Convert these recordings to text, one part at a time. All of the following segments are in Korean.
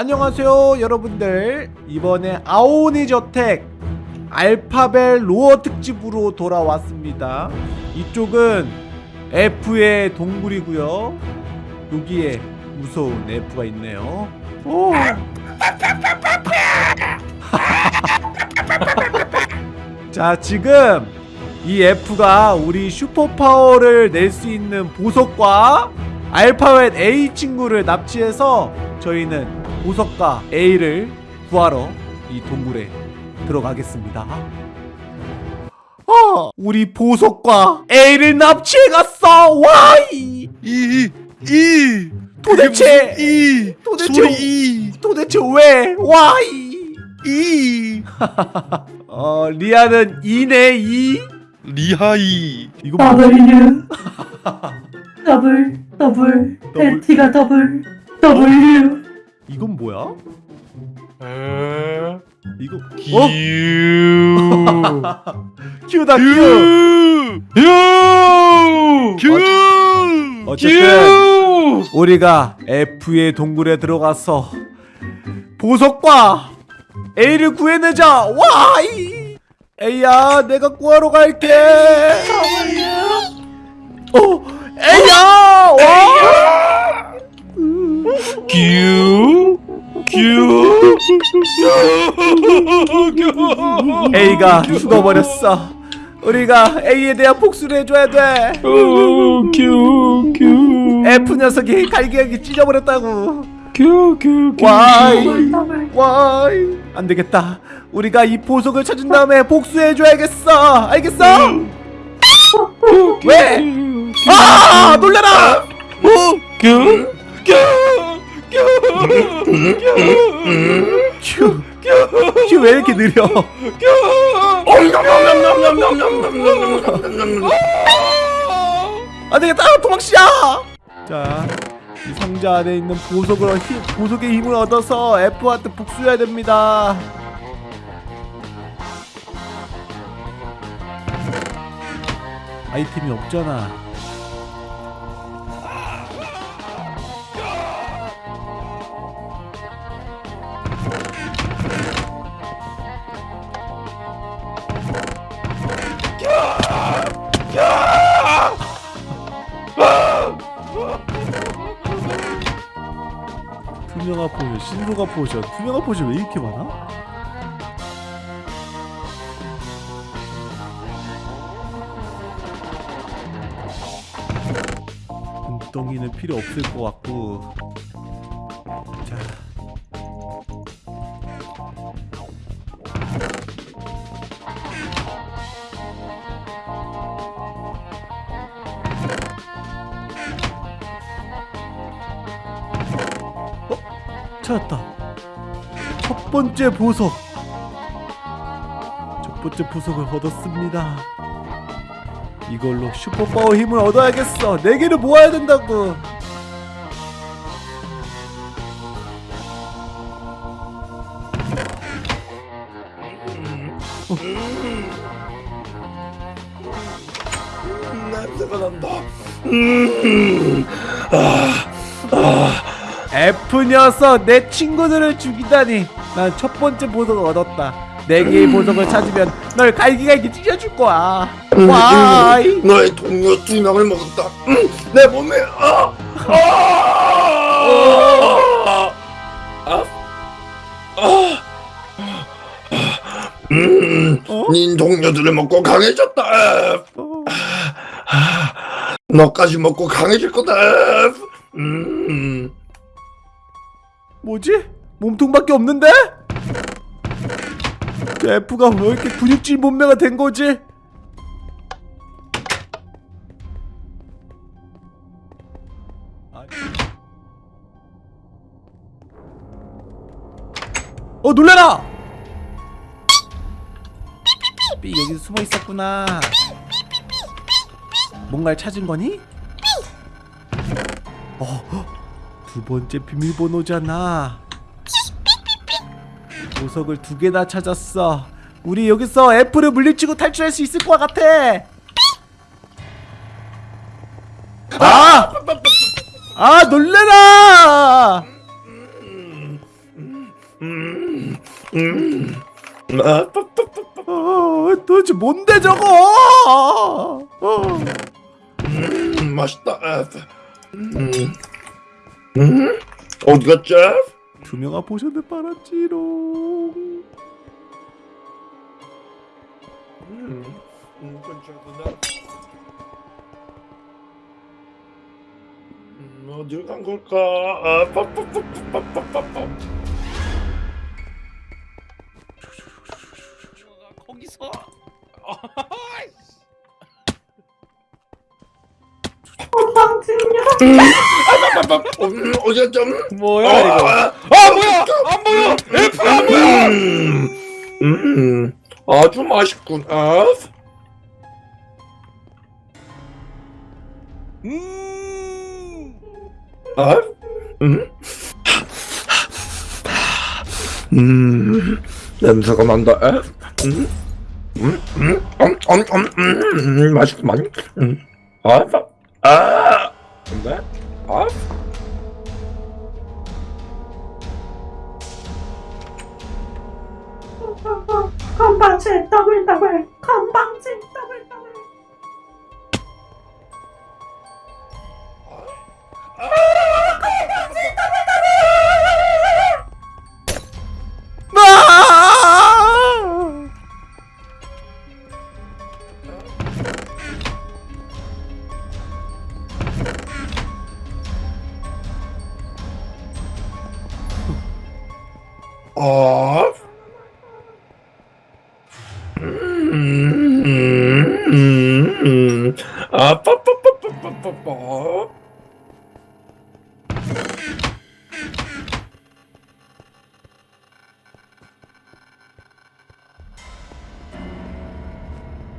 안녕하세요 여러분들. 이번에 아오니 저택 알파벨 로어 특집으로 돌아왔습니다. 이쪽은 F의 동굴이고요. 여기에 무서운 F가 있네요. 오. 자 지금 이 F가 우리 슈퍼파워를 낼 수 있는 보석과 알파벳 A 친구를 납치해서 저희는 보석과 A를 구하러 이 동굴에 들어가겠습니다. 어, 우리 보석과 A를 납치해갔어. 와이. 이, 이, 도대체 이, 도대체 이, 도대체 왜 와이? 이, 어 리아는 2네 2. 리하이, 이거 뭐? W 더블 더블 더블. T가 더블 W 이건 뭐야? 이거 기, 어? 큐다 큐. 유, 유, 큐, 어쨌든 우리가 F의 동굴에 들어가서 보석과 A를 구해내자. 와 이. A야, 내가 구하러 갈게. 어, A야. 와. 큐, 큐, 큐, A가 죽어버렸어. 우리가 A에 대한 복수를 해줘야 돼. 큐, 큐, 큐, F 녀석이 갈기갈기 찢어버렸다고. 큐, 큐, 와이. 더블 더블 와이. 안 되겠다. 우리가 이 보석을 찾은 다음에 복수해줘야겠어. 알겠어? 왜? 아, 놀래라. 큐, 큐, 큐. 큐 왜 이렇게 느려? 안 되겠다. 도망치자. 자, 이 상자 안에 있는 보석을 힘, 보석의 힘을 얻어서 F한테 복수해야 됩니다. 아이템이 없잖아. 투명화 포션, 신소가 포션, 투명화 포션 왜 이렇게 많아? 눈덩이는 필요 없을 것 같고 번째 보석. 첫 번째 보석을 얻었습니다. 이걸로 슈퍼파워 힘을 얻어야겠어. 네 개를 모아야 된다고. 냄새가 난다. F 녀석 내 친구들을 죽이다니. 난 첫 번째 보석을 얻었다. 네 개의 보석을 찾으면 널 갈기갈기 찢어줄 거야. 와이. 너의 동료 두 명을 먹었다. 음, 내 몸에 아, 아, 아, 아, 음, 어? 닌 동료들을 먹고 강해졌다. 어. 너까지 먹고 강해질 거다. 음, 뭐지? 몸통밖에 없는데? 저 F가 왜 이렇게 근육질 몸매가 된 거지? 어 놀래라! 삐 여기 숨어 있었구나. 뭔가를 찾은 거니? 어, 두 번째 비밀번호잖아. 보석을 두 개나 찾았어. 우리 여기서 F를 물리치고 탈출할 수 있을 것 같아. 아! 아 놀래라! 어, 도대체 뭔데 저거? 어. 음, 맛있다. 아, 음, 음, 어디 갔지? 두 명아 보셨네 빨았지롱 음. 음, 음, 어딜 간 걸까? 아, 빡빡빡빡빡빡빡. 거기서. 어, 호빵 증명. 음. 아, 음, 어제 좀 뭐야 어, 이거? 아, 뭐야? 안 보여! F 안 보여! 음, 음, 아주 맛있군. 아, 음. 아, 음, 음, 냄새가 난다. 아, 음, 음, 음, 음, 음, 음, 음, 맛있구만. 음, 아, 아, 근데, 아, 건방지 더블 더블 건방지 더블 더블 건방지 더블 더블 빠, 빠, 빠, 빠, 빠.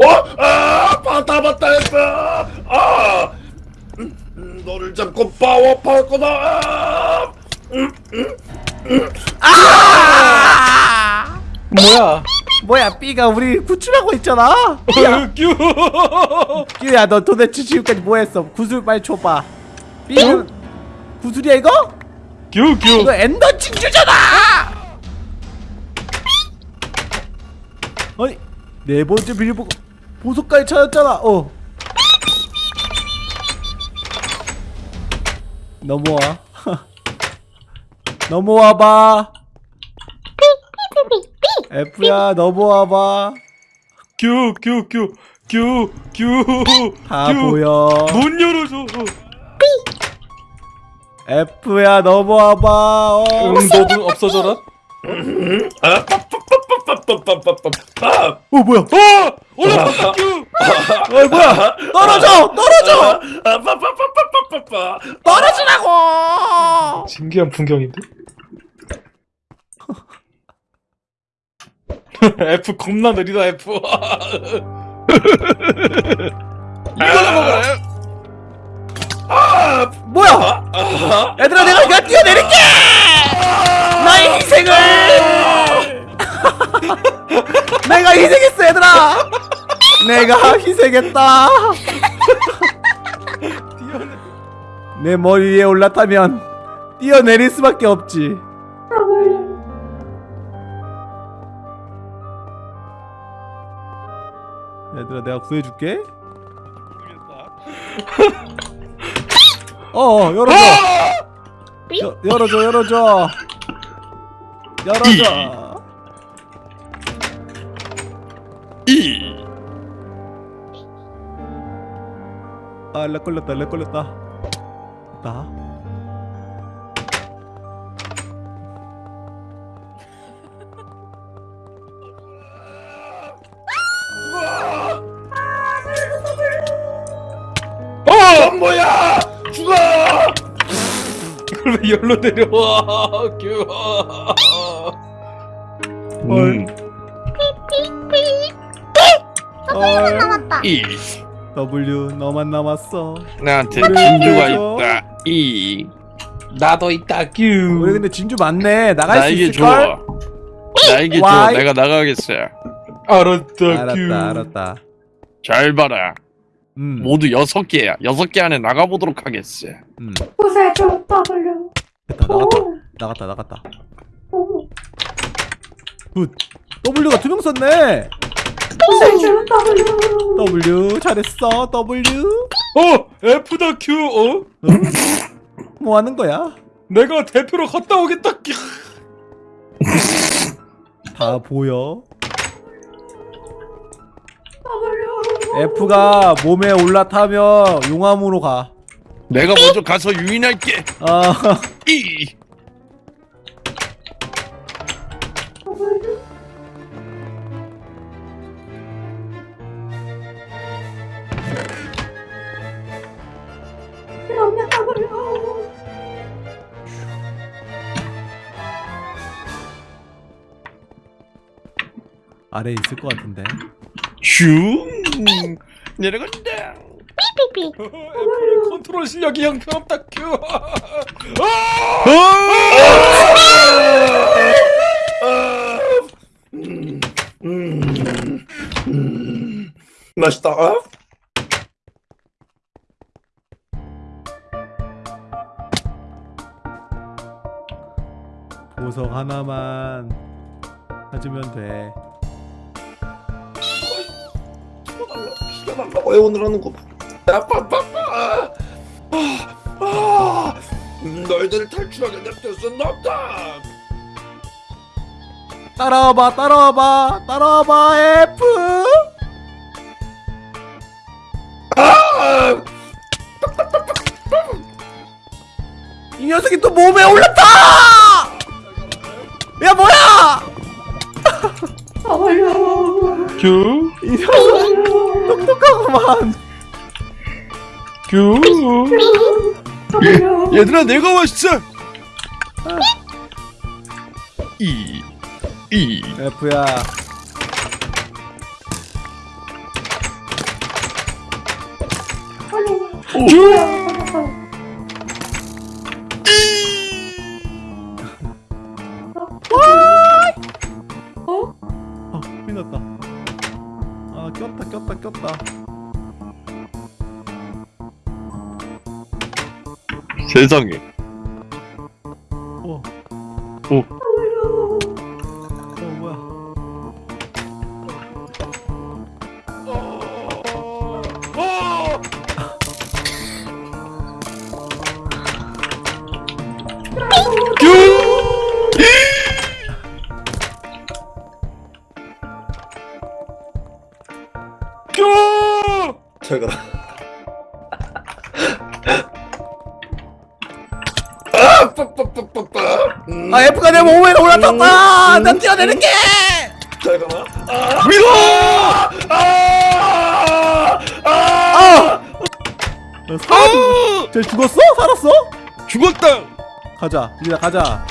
어? 아, 봤다, 봤다, 했어. 아, 음, 음, 너를 잡고 파워파할 거다. 아, 음, 음, 아! 뭐야 뭐야 B가 우리 구출하고 있잖아. 야, 큐 야, 너 도대체 지금까지 뭐 했어? 구슬 빨리 줘봐. B는 구슬이야 이거? 큐큐 이거 엔더 진주잖아. 아니 네 번째 빌보고 보석까지 찾았잖아. 어. 넘어와. 넘어와봐. F야 너 모아봐. 규 규 규 규 규다 보여. 문 열어줘. F야 너 모아봐. 어. 응도분 없어져라? 어 뭐야? 어! 올라갔다 규 어, 뭐야? 떨어져 떨어져. 떨어지라고. 신기한 풍경인데? F 겁나 느리다 F 이거나 먹어라 아, 뭐야? 아, 얘들아 내가 이거 뛰어내릴게! 나의 희생을! 내가 희생했어 얘들아! 내가 희생했다! 내 머리 위에 올라타면 뛰어내릴 수밖에 없지 얘들아 내가 구해줄게. 어 열어줘. 여, 열어줘 열어줘. 열어줘. 이. 아렉 걸렸다 렉 걸렸다. 나 이걸 왜 열로 내려와 큐 음, 헐 이. W 너만 남았어 나한테 진주가? 있다. 이. 나도 있다 큐 우리 근데 진주 많네 나갈 수 나에게 있을걸? 줘. 나에게 줘. 내가 나가겠어. 알았다 큐 알았다 알았다 잘 봐라. 음, 모두 여섯 개야. 여섯 개 안에 나가보도록 하겠어. 음. 구세줘 W 됐다 나갔다 오. 나갔다 나갔다 오. 굿 W가 두 명 썼네 세줄 W W 잘했어 W 어 F다 Q 어 뭐 하는 거야 내가 대표로 갔다 오겠다 끼. 다 보여 F가 몸에 올라타면 용암으로 가. 내가 먼저 가서 유인할게. 아, 이. 아래에 있을 것 같은데. 슝 내려간다 삐삐삐 컨트롤 실력이 형편없다 큐 맛있다. 어? 보석 하나만 찾으면 돼 시켜달라고 애원을 거. 아빠빠빠. 아, 아, 너희들을 탈출하게 냅둘 수는 없다. 따라와봐 따라와봐 따라와봐 F. 아, 이 녀석이 또 몸에 올랐다! 야 뭐야? 큐. 이 녀석 똑똑 하구만. 큐 얘들아 내가 왔어. 이 이. F야. 어? 세상에 몸에 올라탔다 난 뛰어내릴게 잘 가라. 아, 밀어 아, 아, 아! 살... 쟤 죽었어? 살았어? 죽었다 가자 이제 가자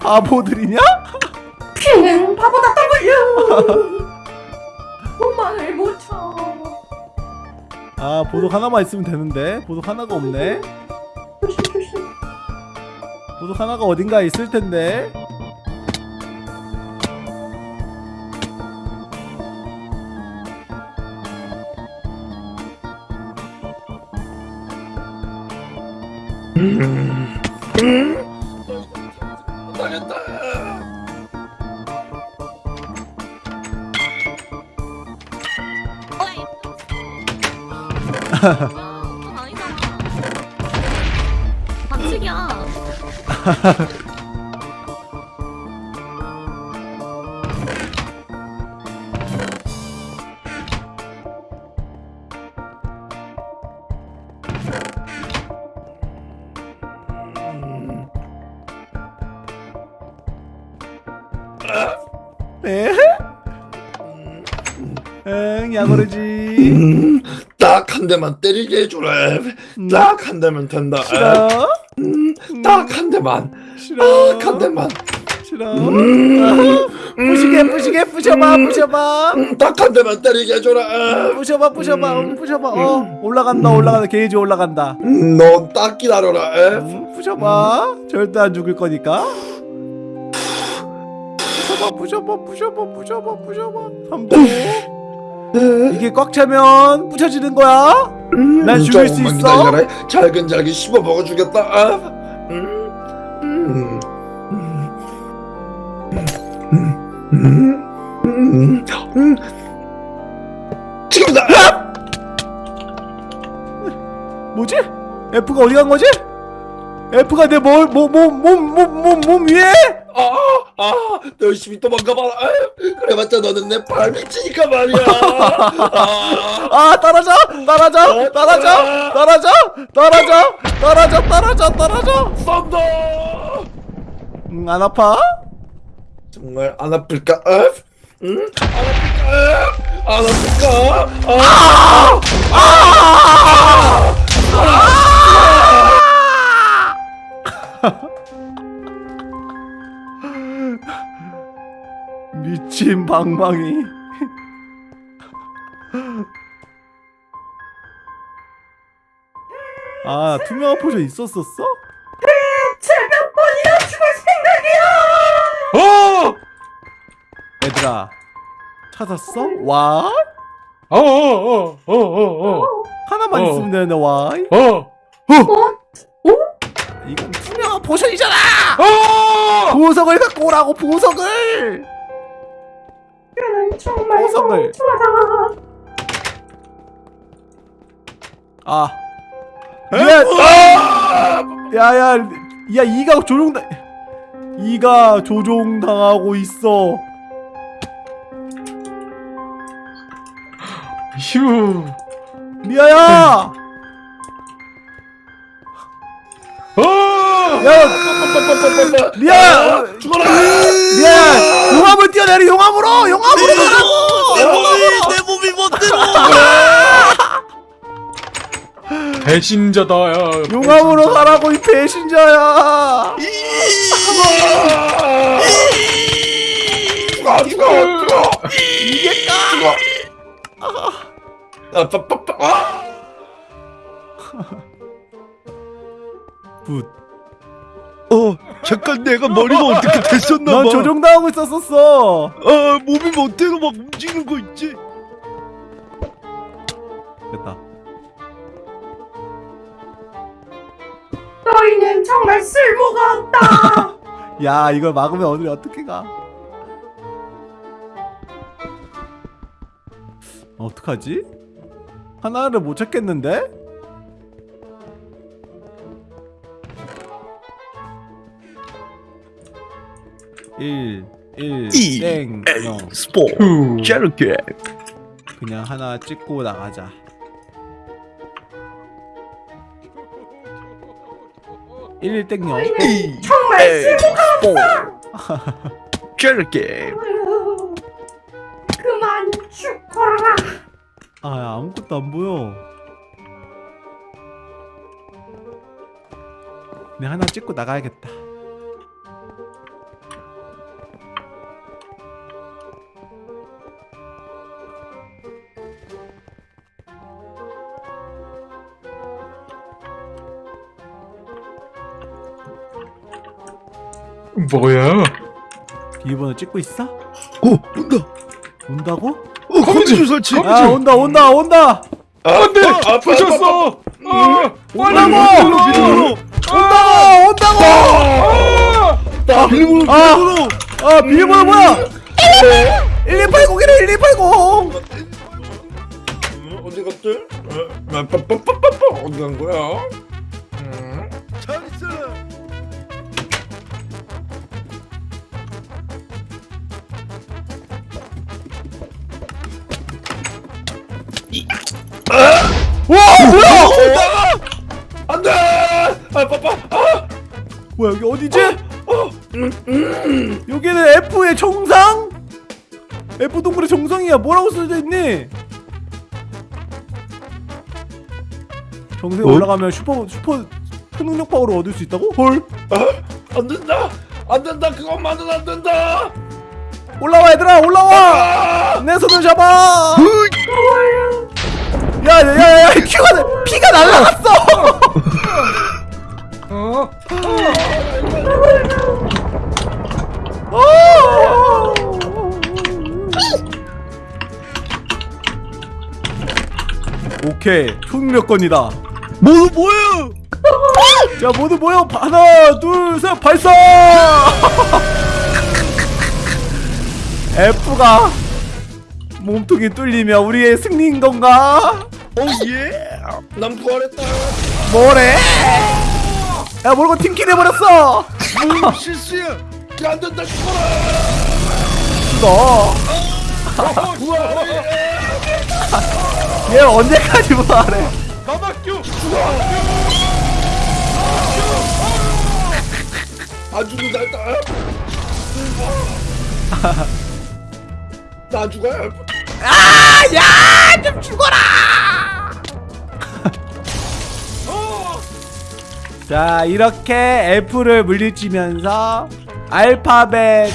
바보들이냐? 응, 바보다 W 엄마를 못 쳐. 아 보석 하나만 있으면 되는데 보석 하나가 없네. 보석 하나가 어딘가에 있을 텐데 당했다. 에? 응 야구르지 음, 딱한 대만 때리게 해주라. 딱한 대면 된다. 싫어 딱 한 대만. 싫어 딱 한 대만. 싫어 부시게 부시게 부셔봐 부셔봐 음, 딱한 대만 때리게 해줘라. 부셔봐 부셔봐 응, 부셔봐 어 올라간다 올라간다 게이지 올라간다 음, 넌딱 기다려라. 에? 부셔봐 절대 안 죽을 거니까 부셔봐 부셔봐 부셔봐 부셔봐 부셔봐 3초 이게 꽉 차면 부셔지는 거야 난 죽일 수 있어? 잘근잘근 씹어 먹어주겠다. 아, 음, 음, 음, 음, 음. 지금다! 뭐지? F가 어디 간 거지? F가 내 뭘, 몸, 몸, 몸, 몸, 몸, 몸 위에? 아, 아, 너 열심히 도망가봐라. 아유, 그래봤자 너는 내 발밑이니까 말이야. 아, 아, 떨어져! 떨어져! 떨어져! 떨어져! 떨어져! 떨어져! 떨어져! 떨어져! 썬더. 응, 안 아파? 정말 안 아플까? 어? 응? 안 아플까? 안 아플까? 아! 미친 방망이. 아, 투명한 포션 있었었어? 몇 번이나 죽을 생각이야! 어! 얘들아, 찾았어? 와? 어, 어, 어, 어, 어, 어, 하나만 어. 있으면 되는데, 와? 어, 이건 투명한 포션이잖아! 어! 보석을 갖고 오라고, 보석을! 정말 보석을. 아. 미안! 야, 야, 야, 이가 조종당, 이가 조종당하고 있어. 휴. 미아야! 야. 미안! 아, 죽어라! 미안! 용암을 뛰어내리 용암으로! 용암으로 가라고! 용암으로! 내 몸이 멋대로! 배신자다, 야. 용암으로 가라고, 이 배신자야! 죽어, 죽어, 죽어! 이겠다! 죽어! 아, 빠빠빠. 아! Good. 어 잠깐 내가 머리가 어떻게 됐었나 넌 봐. 조종당하고 있었었어! 아 몸이 멋대로 막 움직이는 거 있지. 됐다. 너희는 정말 쓸모가 없다. 야, 이걸 막으면 오늘 어떻게 가? 어떡하지? 하나를 못 찾겠는데? 일, 일, 이, 땡, 영. 스포 휴. 저렇게 그냥 하나 찍고 나가자. 일, 땡, 영. 이 정말 쓸모가 없어. 그만 죽거라. 아, 야, 아무것도 안 보여. 그냥 하나 찍고 나가야겠다. 뭐야? 비밀번호 찍고 있어? 어 온다. 온다고? 어 검지 설치. 검지. 아, 온다, 온다, 온다! 안 돼! 아, 부셨어! 아! 온다고! 비밀번호 온다고! 온다고! 아! 비밀번호 아! 비밀번호. 아, 비밀번호 뭐야? 1280이래, 1280! 음, 어디 갔지? 어, 아, 빠빠빠빠빠. 어디 간 거야? 뭐야, 여기 어디지? 여기는 F의 정상? F 동굴의 정상이야. 뭐라고 써져 있니? 정상에 어? 올라가면 슈퍼 슈퍼 초능력 파워를 얻을 수 있다고? 헐. 안 된다! 안 된다! 그것만은 안 된다! 올라와 얘들아, 올라와! 내 손을 잡아! 야, 야, 야, 야, 피가 나- 피가 날라갔어! 어? 오케이, 초능력권이다. 모두 뭐야? 자, 모두 모여. 하나, 둘, 셋, 발사! F가 몸통이 뚫리면 우리의 승리인 건가? 오 예. 난 부활했다 뭐래? 야 모르고 팀킬 해버렸어 뭐 실수야. 안 된다 죽어라 너. 부활해 얘 언제까지 부활해? 나밖에 안 죽는다 나 죽어야 아, 야, 좀 죽어라. 자, 이렇게 F를 물리치면서 알파벳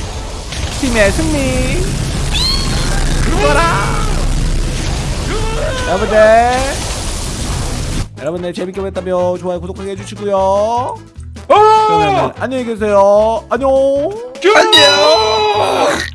팀의 승리. 죽어라. 여러분들, 여러분들 재밌게 보셨다면 좋아요, 구독하게 해주시고요. 그러면 안녕히 계세요. 안녕. 안녕